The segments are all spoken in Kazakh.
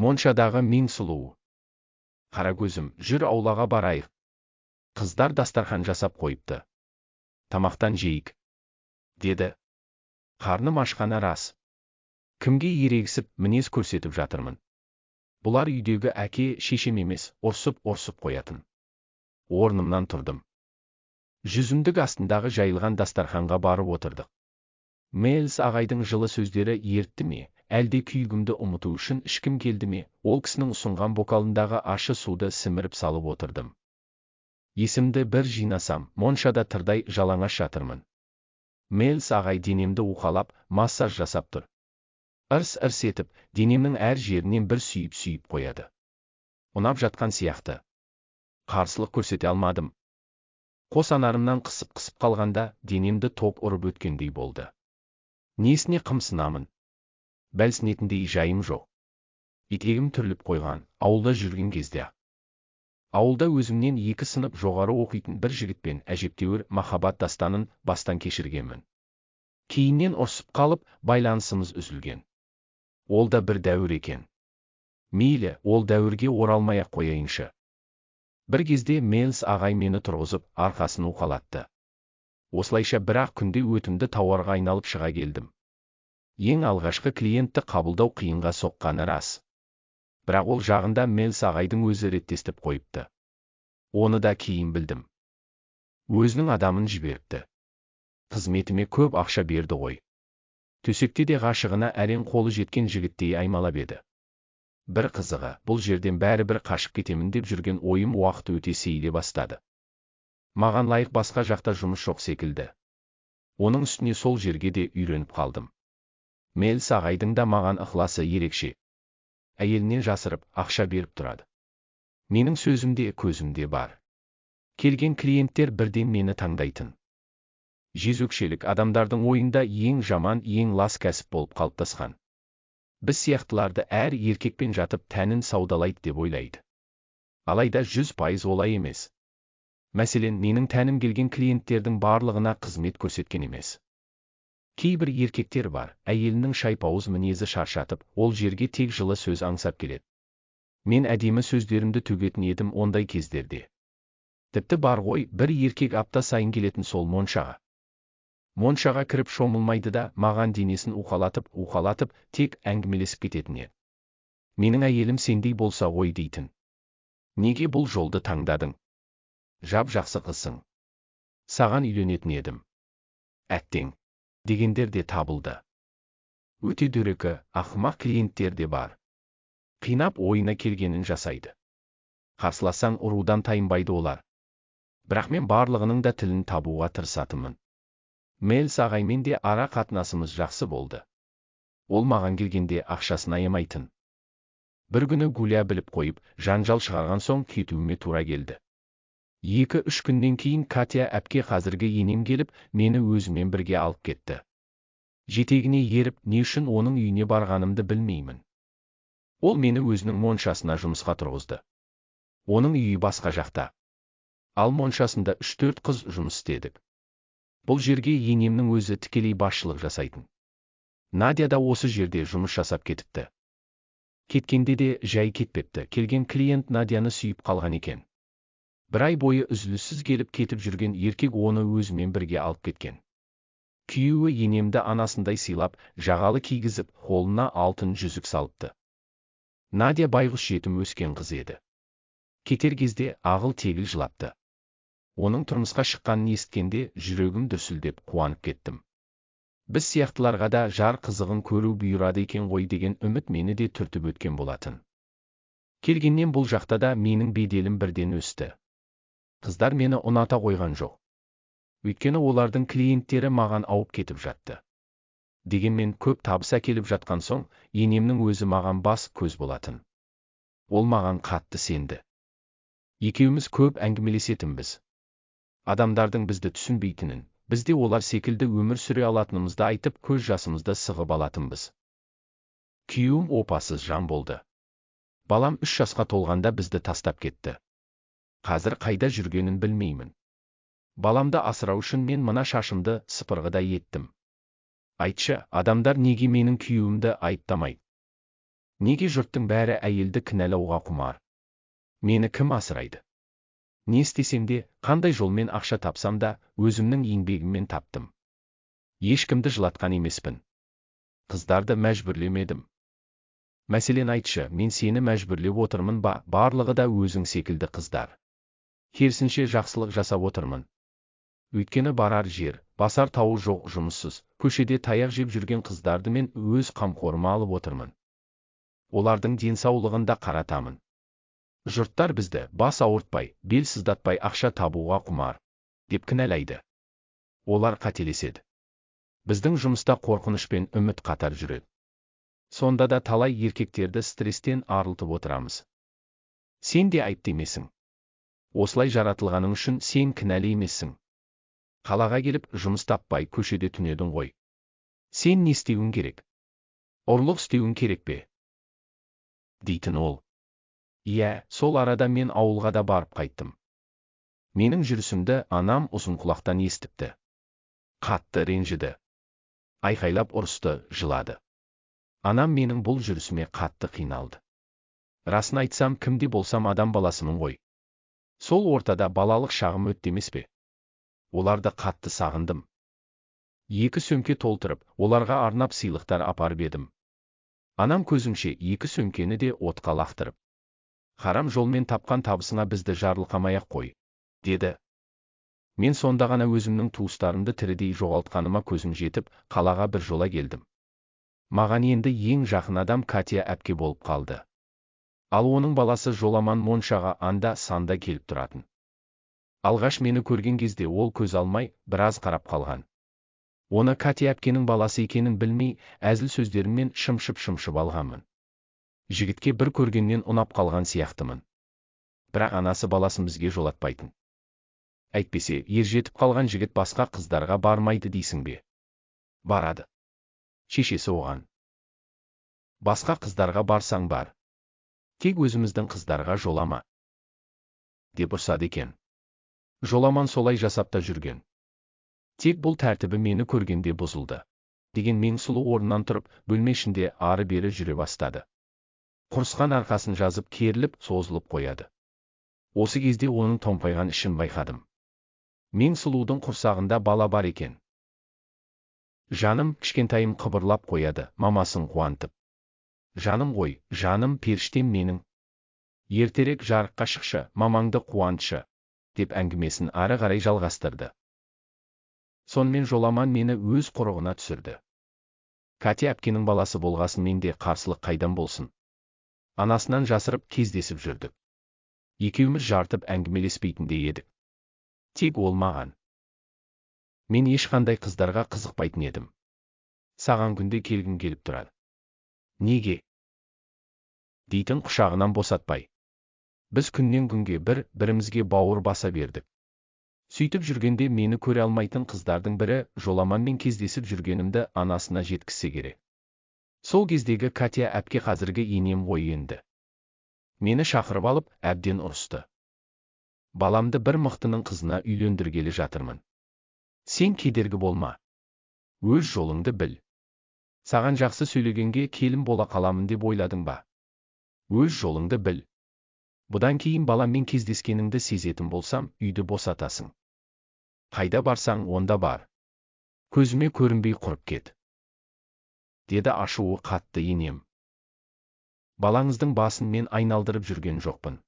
моншадағы мен сұлу. Қара көзім жүр аулаға барайық. Қыздар дастархан жасап қойыпты. Тамақтан жейік деді. Қарным ашқаны рас. Кімге ерегісіп мінез көрсетіп жатырмын? Бұлар үйдегі әке шешем емес ұрсып ұрсып қоятын. Орнымнан тұрдым. Жүзімдік астындағы жайылған дастарханға барып отырдық. Мэлс ағайдың жылы сөздері ертті ме? Әлде күйігімді ұмыту үшін ішкім келді ме? Ол кісінің ұсынған бокалындағы ащы суды сіміріп салып отырдым. Есімді бір жинасам моншада тырдай жалаңаш жатырмын. Мэлс ағай денемді уқалап массаж жасап тұр. Ырс ырс етіп денемнің әр жерінен бір сүйіп сүйіп қояды. Ұнап жатқан сияқты. Қарсылық көрсете алмадым. Қос анарымнан қысып қысып қалғанда денемді ток ұрып өткендей болды. Несіне қымсынамын? Бәлсінетіндей жайым жоқ. Етегім түріліп қойған ауылда жүрген кезде. Ауылда өзімнен екі сынып жоғары оқитын бір жігітпен әжептәуір махаббат дастанын бастан кешіргенмін. Кейіннен ұрсып қалып байланысымыз үзілген. Ол да бір дәуір екен. Мейлі ол дәуірге оралмай ақ қояйыншы. Бір кезде мелс ағай мені тұрғызып арқасын уқалатты. Осылайша бір ақ күнде өтімді тауарға айналып шыға келдім. Ең алғашқы клиентті қабылдау қиынға соққаны рас. Бірақ ол жағында мелс ағайдың өзі реттестіп қойыпты. Оны да кейін білдім. Өзінің адамын жіберіпті. Қызметіме көп ақша берді ғой. Төсекте де ғашығына әрең қолы жеткен жігіттей аймалап еді. Бір қызығы бұл жерден бәрібір қашып кетемін деп жүрген ойым уақыт өте сейіле бастады. Маған лайық басқа жақта жұмыс жоқ секілді. Оның үстіне сол жерге де үйреніп қалдым. Мелс ағайдың да маған ықыласы ерекше. Әйелінен жасырып ақша беріп тұрады. Менің сөзімде көзімде бар. Келген клиенттер бірден мені таңдайтын. Жезөкшелік адамдардың ойында ең жаман ең лас кәсіп болып қалыптасқан. Біз сияқтыларды әр еркекпен жатып тәнін саудалайды деп ойлайды. Алайда жүз пайыз олай емес. Мәселен менің тәнім келген клиенттердің барлығына қызмет көрсеткен емес. Кейбір еркектер бар әйелінің шайпауыз мінезі шаршатып ол жерге тек жылы сөз аңсап келеді. Мен әдемі сөздерімді төгетін едім ондай кездерде тіпті бар ғой бір еркек апта сайын келетін сол моншаға. Моншаға кіріп шомылмайды да маған денесін уқалатып уқалатып тек әңгімелесіп кететін еді менің әйелім сендей болса ғой дейтін. Неге бұл жолды таңдадың? Жап жақсы қызсың. Саған үйленетін едім. Әттең дегендер де табылды. Өте дөрекі ақымақ клиенттер де бар. Қинап ойына келгенін жасайды. Қарсыласаң ұрудан тайынбайды олар. Бірақ мен барлығының да тілін табуға тырысатынмын. Мелс ағаймен де ара қатынасымыз жақсы болды. Ол маған келгенде ақшасын аямайтын. Бір күні гуля біліп қойып жанжал шығарған соң кетуіме тура келді. Екі үш күннен кейін катя әпке қазіргі енем келіп мені өзімен бірге алып кетті. Жетегіне еріп не үшін оның үйіне барғанымды білмеймін. Ол мені өзінің моншасына жұмысқа тұрғызды. Оның үйі басқа жақта. Ал моншасында үш төрт қыз жұмыс істедік. Бұл жерге енемнің өзі тікелей басшылық жасайтын. Надя да осы жерде жұмыс жасап кетіпті. Кеткенде де жай кетпепті. Келген клиент надяны сүйіп қалған екен. Бір ай бойы үзіліссіз келіп кетіп жүрген еркек оны өзімен бірге алып кеткен. Күйеуі енемді анасындай сыйлап жағалы кигізіп қолына алтын жүзік салыпты. Надя байғұс жетім өскен қыз еді. Кетер кезде ағыл тегіл жылапты. Оның тұрмысқа шыққанын есіткенде жүрегім дүрсілдеп қуанып кеттім. Біз сияқтыларға да жар қызығын көру бұйырады екен ғой деген үміт мені де түртіп өткен болатын. Келгеннен бұл жақта да менің беделім бірден өсті. Қыздар мені ұната қойған жоқ. Өйткені олардың клиенттері маған ауып кетіп жатты. Дегенмен көп табыс әкеліп жатқан соң енемнің өзі маған бас көз болатын. Ол маған қатты сенді. Екеуміз көп әңгімелесетінбіз. Адамдардың бізді түсінбейтінін бізде олар секілді өмір сүре алатынымызды айтып көз жасымызды сығып алатынбыз. Күйеуім опасыз жан болды. Балам үш жасқа толғанда бізді тастап кетті. Қазір қайда жүргенін білмеймін. Баламды асырау үшін мен мына шашымды сыпырғыдай еттім. Айтшы адамдар неге менің күйеуімді айыптамайды неге жұрттың бәрі әйелді кінәлауға құмар? Мені кім асырайды? Не істесем де қандай жолмен ақша тапсам да өзімнің еңбегіммен таптым. Ешкімді жылатқан емеспін. Қыздарды мәжбүрлемедім мәселен айтшы мен сені мәжбүрлеп отырмын ба? Барлығы да өзің секілді қыздар. Керісінше жақсылық жасап отырмын. Өйткені барар жер басар тауы жоқ жұмыссыз. Көшеде таяқ жеп жүрген қыздарды мен өз қамқорыма алып отырмын. Олардың денсаулығын да қаратамын. Жұрттар бізді бас ауыртпай бел сыздатпай ақша табуға құмар деп кінәлайды. Олар қателеседі. Біздің жұмыста қорқыныш пен үміт қатар жүреді. Сонда да талай еркектерді стресстен арылтып отырамыз. Сен де айыпты емессің осылай жаратылғаның үшін сен кінәлі емессің. Қалаға келіп жұмыс таппай көшеде түнедің ғой. Сен не істеуің керек? Ұрлық істеуің керек пе? Дейтін ол. Иә сол арада мен ауылға да барып қайттым. Менің жүрісімді анам ұзынқұлақтан естіпті. Қатты ренжіді. Айқайлап ұрысты жылады. Анам менің бұл жүрісіме қатты қиналды. Расын айтсам кімде болсам адам баласымын ғой. Сол ортада балалық шағым өтті емес пе? Оларды қатты сағындым. Екі сөмке толтырып оларға арнап сыйлықтар апарып едім. Анам көзімше екі сөмкені де отқа лақтырып. Харам жолмен тапқан табысыңа бізді жарылқамай ақ қой деді. Мен сонда ғана өзімнің туыстарымды тірідей жоғалтқаныма көзім жетіп қалаға бір жола келдім. Маған енді ең жақын адам катя әпке болып қалды ал оның баласы жоламан моншаға анда санда келіп тұратын. Алғаш мені көрген кезде ол көз алмай біраз қарап қалған. Оны катя әпкенің баласы екенін білмей әзіл сөздеріммен шымшып шымшып алғанмын. Жігітке бір көргеннен ұнап қалған сияқтымын. Бірақ анасы баласын бізге жолатпайтын. Әйтпесе ержетіп қалған жігіт басқа қыздарға бармайды дейсің бе? Барады. Шешесі оған. Басқа қыздарға барсаң бар. Тек өзіміздің қыздарға жолама деп ұрсады екен. Жоламан солай жасап та жүрген. Тек бұл тәртібі мені көргенде бұзылды деген мен сұлу орнынан тұрып бөлме ішінде ары бері жүре бастады. Құрысқан арқасын жазып керіліп созылып қояды. Осы кезде оның томпайған ішін байқадым. Мен сұлудың құрсағында бала бар екен. Жаным кішкентайым қыбырлап қояды мамасын қуантып. Жаным ғой жаным періштем менің. Ертерек жарыққа шықшы мамаңды қуантшы деп әңгімесін ары қарай жалғастырды. Сонымен жоламан мені өз құрығына түсірді. Катя әпкенің баласы болғасын менде қарсылық қайдан болсын? Анасынан жасырып кездесіп жүрдік. Екеуміз жартып әңгімелеспейтіндей едік. Тек ол маған. Мен ешқандай қыздарға қызықпайтын едім. Саған күнде келгім келіп тұрады неге? Дейтін құшағынан босатпай. Біз күннен күнге бір бірімізге бауыр баса бердік. Сөйтіп жүргенде мені көре алмайтын қыздардың бірі жоламанмен кездесіп жүргенімді анасына жеткізсе керек. Сол кездегі катя әпке қазіргі енем ғой енді. Мені шақырып алып әбден ұрысты. Баламды бір мықтының қызына үйлендіргелі жатырмын. Сен кедергі болма. Өз жолыңды біл. Саған жақсы сөйлегенге келін бола қаламын деп ойладың ба? Өз жолыңды біл. Бұдан кейін баламмен кездескеніңді сезетін болсам үйді босатасың. Қайда барсаң онда бар. Көзіме көрінбей құрып кет. Деді ашуы қатты енем. Балаңыздың басын мен айналдырып жүрген жоқпын.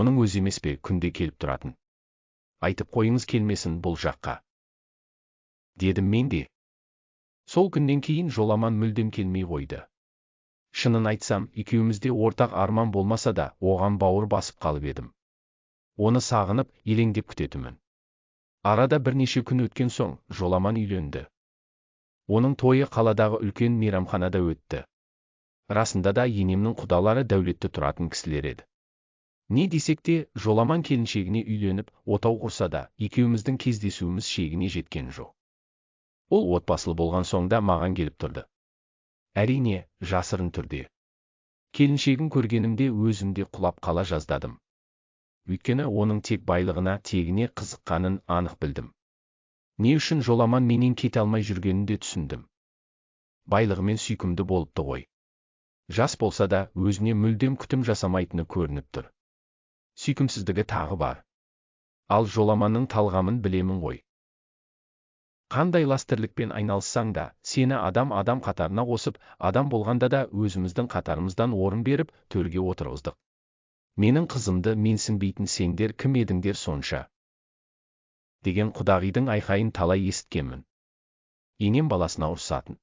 Оның өзі емес пе күнде келіп тұратын? Айтып қойыңыз келмесін бұл жаққа. Дедім мен де сол күннен кейін жоламан мүлдем келмей қойды. Шынын айтсам екеумізде ортақ арман болмаса да оған бауыр басып қалып едім. Оны сағынып елеңдеп күтетімін арада бірнеше күн өткен соң жоламан үйленді. Оның тойы қаладағы үлкен мейрамханада өтті. Расында да енемнің құдалары дәулетті тұратын кісілер еді. Не десек те жоламан келіншегіне үйленіп отау құрса да екеуміздің кездесуіміз шегіне жеткен жоқ. Ол отбасылы болған соң да маған келіп тұрды. Әрине жасырын түрде. Келіншегін көргенімде өзімде құлап қала жаздадым. Өйткені оның тек байлығына тегіне қызыққанын анық білдім. Не үшін жоламан менен кете алмай жүргенін де түсіндім. Байлығымен сүйкімді болыпты ғой. Жас болса да өзіне мүлдем күтім жасамайтыны көрініп тұр. Сүйкімсіздігі тағы бар. Ал жоламанның талғамын білемін ғой. Қандай ластірлікпен айналыссаң да сені адам адам қатарына қосып адам болғанда да өзіміздің қатарымыздан орын беріп төрге отырғыздық. Менің қызымды менсінбейтін сендер кім едіңдер сонша? Деген құдағидың айқайын талай есіткенмін. Енем баласына ұрсатын.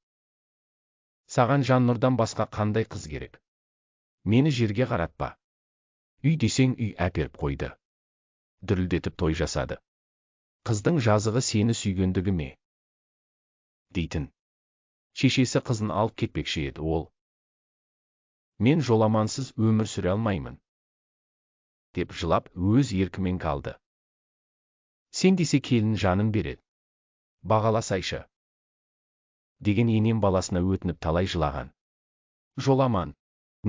Саған жаннұрдан басқа қандай қыз керек? Мені жерге қаратпа. Үй десең үй әперіп қойды. Дүрілдетіп той жасады. Қыздың жазығы сені сүйгендігі ме? Дейтін. Шешесі қызын алып кетпекші еді ол. Мен жоламансыз өмір сүре алмаймын деп жылап өз еркімен қалды. Сен десе келін жанын береді. Бағаласайшы деген енем баласына өтініп талай жылаған. Жоламан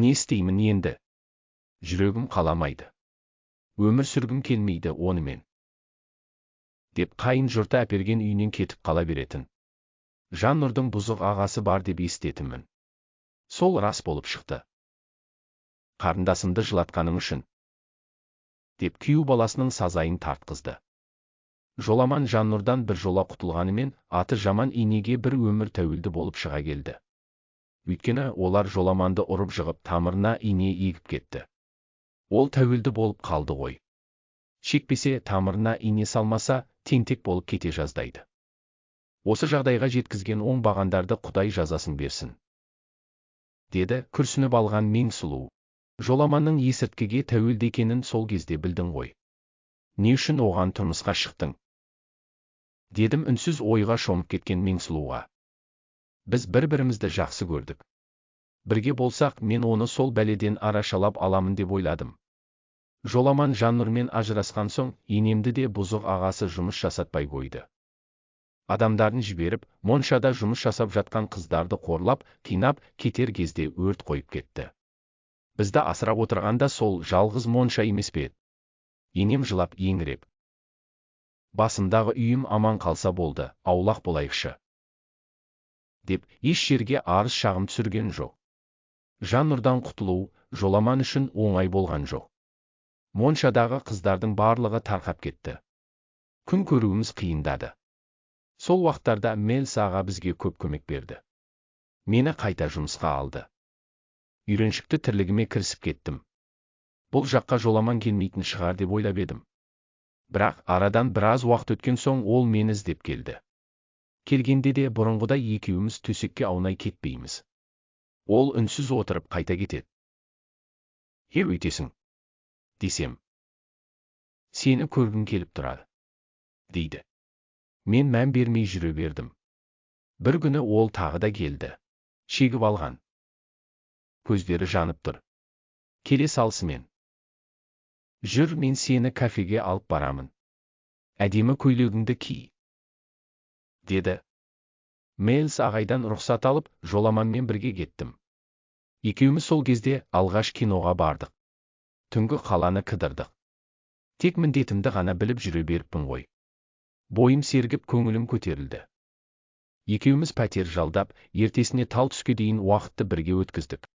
не істеймін енді? Жүрегім қаламайды. Өмір сүргім келмейді онымен деп қайын жұрты әперген үйінен кетіп қала беретін. Жан нұрдың бұзық ағасы бар деп естетінмін. Сол рас болып шықты. Қарындасымды жылатқаның үшін деп күйеу баласының сазайын тартқызды. Жоламан жаннұрдан бір жола құтылғанымен аты жаман инеге бір өмір тәуелді болып шыға келді. Өйткені олар жоламанды ұрып жығып тамырына ине егіп кетті. Ол тәуелді болып қалды ғой. Шекпесе тамырына ине салмаса тентек болып кете жаздайды. Осы жағдайға жеткізген оңбағандарды құдай жазасын берсін. Деді күрсініп алған мен сұлу. Жоламанның есірткіге тәуелді екенін сол кезде білдің ғой. Не үшін оған тұрмысқа шықтың? Дедім үнсіз ойға шомып кеткен мен сұлуға. Біз бір бірімізді жақсы көрдік. Бірге болсақ мен оны сол бәледен арашалап аламын деп ойладым. Жоламан жаннұрмен ажырасқан соң енемді де бұзық ағасы жұмыс жасатпай қойды. Адамдарын жіберіп моншада жұмыс жасап жатқан қыздарды қорлап қинап кетер кезде өрт қойып кетті. Бізді асырап отырғанда сол жалғыз монша емес пе енем жылап еңіреп. Басымдағы үйім аман қалса болды аулақ болайықшы. Деп еш жерге арыз шағым түсірген жоқ. Жан нұрдан құтылу жоламан үшін оңай болған жоқ. Моншадағы қыздардың барлығы тарқап кетті. Күн көруіміз қиындады. Сол уақыттарда мелс аға бізге көп көмек берді. Мені қайта жұмысқа алды. Үйреншікті тірлігіме кірісіп кеттім. Бұл жаққа жоламан келмейтін шығар деп ойлап едім. Бірақ арадан біраз уақыт өткен соң ол мені іздеп келді. Келгенде де бұрынғыдай екеуміз төсекке аунай кетпейміз. Ол үнсіз отырып қайта кетеді. Е өйтесің десем. Сені көргім келіп тұрады дейді. Мен мән бермей жүре бердім бір күні ол тағы да келді шегіп алған көздері жанып тұр келе салысымен жүр мен сені кафеге алып барамын әдемі көйлегіңді ки деді мейлс ағайдан рұқсат алып жоламанмен бірге кеттім екеуміз сол кезде алғаш киноға бардық түнгі қаланы кідірдік тек міндетімді ғана біліп жүре беріппін ғой бойым сергіп көңілім көтерілді. Екеуміз пәтер жалдап ертесіне тал түске дейін уақытты бірге өткіздік.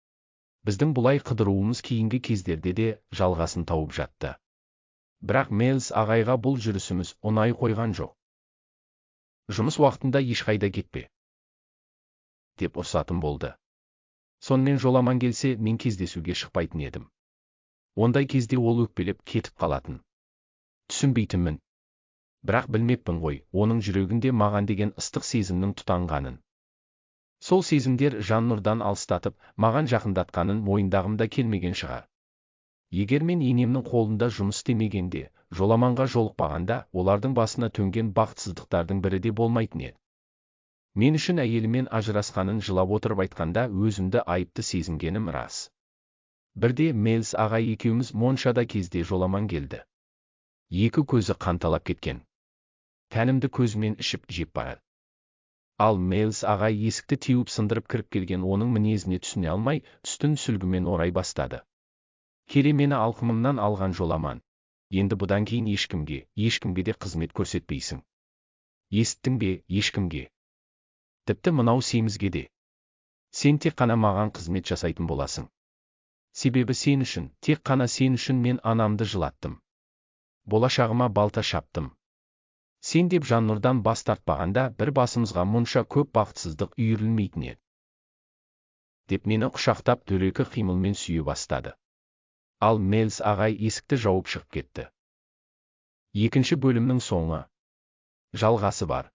Біздің бұлай қыдыруымыз кейінгі кездерде де жалғасын тауып жатты. Бірақ мелс ағайға бұл жүрісіміз ұнай қойған жоқ. Жұмыс уақытында ешқайда кетпе. Деп ұрсатын болды. Сонымен жоламан келсе мен кездесуге шықпайтын едім. Ондай кезде ол өкпелеп кетіп қалатын. Түсінбейтінмін. Бірақ білмеппін ғой оның жүрегінде маған деген ыстық сезімнің тұтанғанын. Сол сезімдер жан нұрдан алыстатып маған жақындатқанын мойындағым да келмеген шығар. Егер мен енемнің қолында жұмыс істемегенде жоламанға жолықпағанда олардың басына төнген бақытсыздықтардың бірі де болмайтын еді. Мен үшін әйелімен ажырасқанын жылап отырып айтқанда өзімді айыпты сезінгенім рас. Бірде мелс ағай екеуміз моншада кезде жоламан келді. Екі көзі қанталап кеткен. Тәнімді көзімен ішіп жеп барады ал мелс ағай есікті теуіп сындырып кіріп келген оның мінезіне түсіне алмай түстін сүлгімен орай бастады. Келе мені алқымымнан алған жоламан енді бұдан кейін ешкімге ешкімге де қызмет көрсетпейсің. Есіттің бе ешкімге? Тіпті мынау семізге де. Сен тек қана маған қызмет жасайтын боласың. Себебі сен үшін тек қана сен үшін мен анамды жылаттым. Болашағыма балта шаптым. Сен деп жаннұрдан бас тартпағанда бір басымызға мұнша көп бақытсыздық үйірілмейтін еді. Деп мені құшақтап дөрекі қимылмен сүйе бастады. Ал мелс ағай есікті жауып шығып кетті. Екінші бөлімнің соңы. Жалғасы бар.